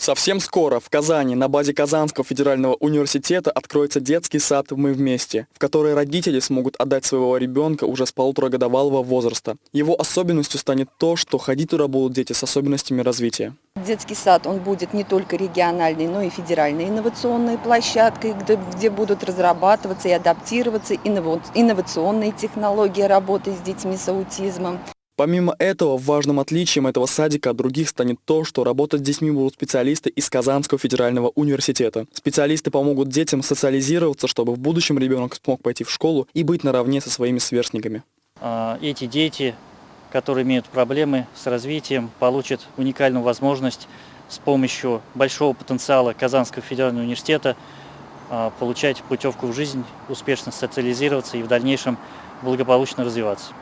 Совсем скоро в Казани на базе Казанского федерального университета откроется детский сад «Мы вместе», в который родители смогут отдать своего ребенка уже с полуторагодовалого возраста. Его особенностью станет то, что ходить туда будут дети с особенностями развития. Детский сад, он будет не только региональной, но и федеральной инновационной площадкой, где, где будут разрабатываться и адаптироваться инновационные технологии работы с детьми с аутизмом. Помимо этого, важным отличием этого садика от других станет то, что работать с детьми будут специалисты из Казанского федерального университета. Специалисты помогут детям социализироваться, чтобы в будущем ребенок смог пойти в школу и быть наравне со своими сверстниками. А, эти дети, которые имеют проблемы с развитием, получат уникальную возможность с помощью большого потенциала Казанского федерального университета а, получать путевку в жизнь, успешно социализироваться и в дальнейшем благополучно развиваться.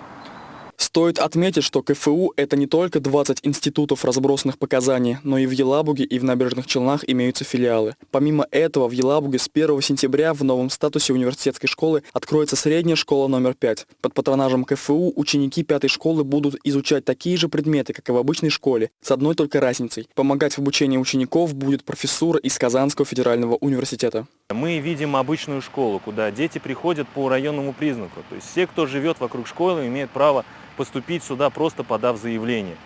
Стоит отметить, что КФУ – это не только 20 институтов, разбросанных по Казани, но и в Елабуге и в Набережных Челнах имеются филиалы. Помимо этого, в Елабуге с 1 сентября в новом статусе университетской школы откроется средняя школа номер 5. Под патронажем КФУ ученики пятой школы будут изучать такие же предметы, как и в обычной школе, с одной только разницей. Помогать в обучении учеников будет профессура из Казанского федерального университета. Мы видим обычную школу, куда дети приходят по районному признаку. То есть все, кто живет вокруг школы, имеют право поступить сюда, просто подав заявление.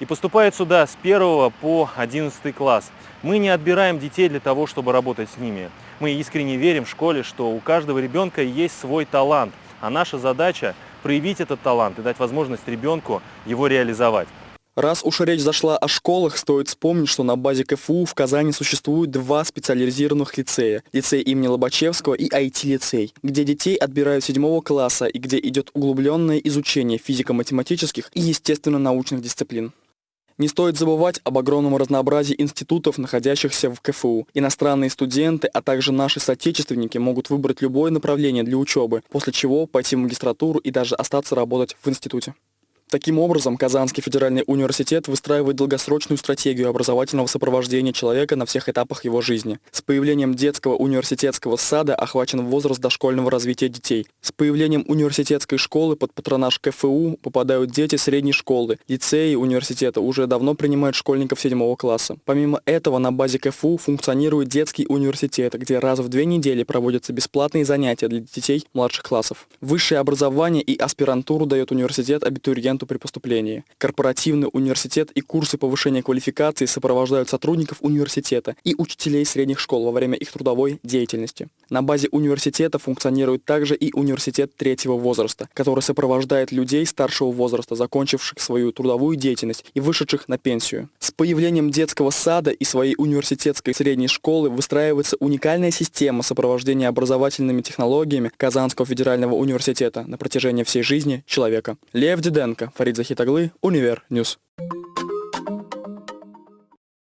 И поступают сюда с 1 по 11 класс. Мы не отбираем детей для того, чтобы работать с ними. Мы искренне верим в школе, что у каждого ребенка есть свой талант, а наша задача проявить этот талант и дать возможность ребенку его реализовать. Раз уж речь зашла о школах, стоит вспомнить, что на базе КФУ в Казани существует два специализированных лицея. Лицей имени Лобачевского и IT-лицей, где детей отбирают седьмого класса и где идет углубленное изучение физико-математических и естественно-научных дисциплин. Не стоит забывать об огромном разнообразии институтов, находящихся в КФУ. Иностранные студенты, а также наши соотечественники могут выбрать любое направление для учебы, после чего пойти в магистратуру и даже остаться работать в институте. Таким образом, Казанский федеральный университет выстраивает долгосрочную стратегию образовательного сопровождения человека на всех этапах его жизни. С появлением детского университетского сада охвачен возраст дошкольного развития детей. С появлением университетской школы под патронаж КФУ попадают дети средней школы. Лицеи университета уже давно принимают школьников седьмого класса. Помимо этого, на базе КФУ функционирует детский университет, где раз в две недели проводятся бесплатные занятия для детей младших классов. Высшее образование и аспирантуру дает университет абитуриентам студенту при поступлении. Корпоративный университет и курсы повышения квалификации сопровождают сотрудников университета и учителей средних школ во время их трудовой деятельности. На базе университета функционирует также и университет третьего возраста, который сопровождает людей старшего возраста, закончивших свою трудовую деятельность и вышедших на пенсию. С появлением детского сада и своей университетской средней школы выстраивается уникальная система сопровождения образовательными технологиями Казанского федерального университета на протяжении всей жизни человека. Лев Диденко, Фарид Захитаглы, Универ News.